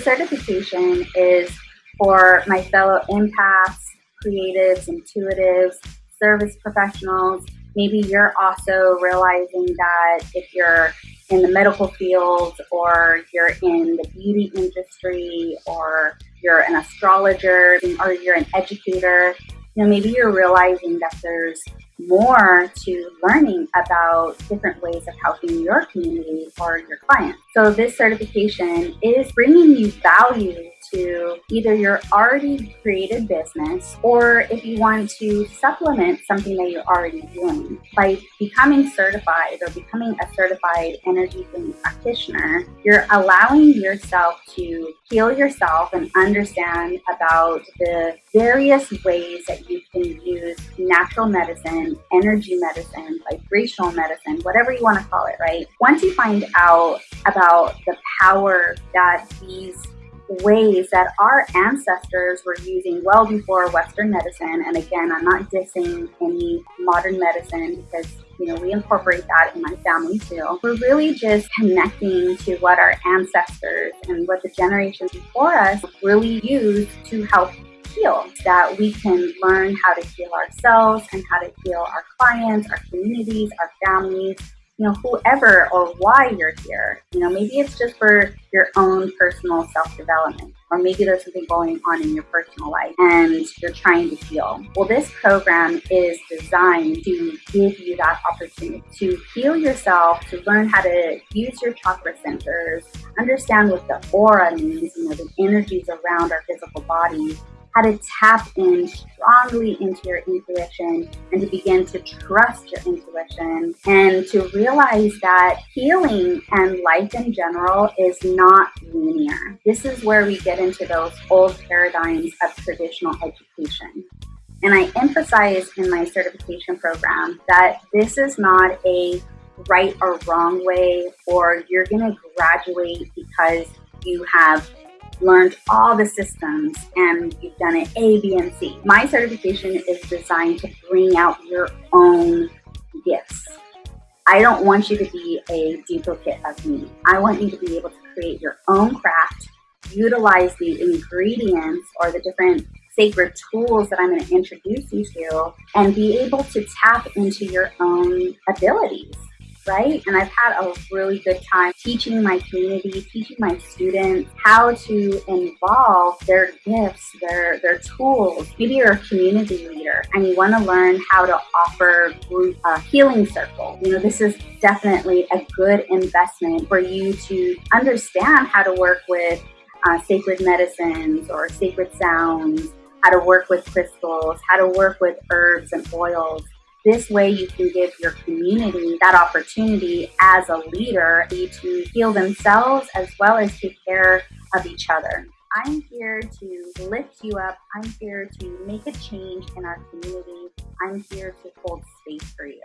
certification is for my fellow empaths, creatives, intuitives, service professionals. Maybe you're also realizing that if you're in the medical field or you're in the beauty industry or you're an astrologer or you're an educator, you know, maybe you're realizing that there's more to learning about different ways of helping your community or your clients. So this certification is bringing you value to either your already created business or if you want to supplement something that you're already doing. By becoming certified or becoming a certified energy healing practitioner, you're allowing yourself to heal yourself and understand about the various ways that you can use natural medicine, energy medicine, vibrational medicine, whatever you want to call it, right? Once you find out about the power that these ways that our ancestors were using well before Western medicine. And again, I'm not dissing any modern medicine because you know we incorporate that in my family too. We're really just connecting to what our ancestors and what the generations before us really used to help heal. That we can learn how to heal ourselves and how to heal our clients, our communities, our families, you know, whoever or why you're here. You know, maybe it's just for your own personal self development, or maybe there's something going on in your personal life and you're trying to heal. Well, this program is designed to give you that opportunity to heal yourself, to learn how to use your chakra centers, understand what the aura means, you know, the energies around our physical body, how to tap in strongly into your intuition and to begin to trust your intuition and to realize that healing and life in general is not linear. This is where we get into those old paradigms of traditional education. And I emphasize in my certification program that this is not a right or wrong way, or you're going to graduate because you have learned all the systems and you've done it A, B, and C. My certification is designed to bring out your own gifts. I don't want you to be a duplicate of me. I want you to be able to create your own craft, utilize the ingredients or the different sacred tools that I'm going to introduce you to, and be able to tap into your own abilities right? And I've had a really good time teaching my community, teaching my students how to involve their gifts, their, their tools. Maybe you're a community leader and you want to learn how to offer group a healing circle. You know, this is definitely a good investment for you to understand how to work with uh, sacred medicines or sacred sounds, how to work with crystals, how to work with herbs and oils this way, you can give your community that opportunity as a leader to heal themselves as well as take care of each other. I'm here to lift you up. I'm here to make a change in our community. I'm here to hold space for you.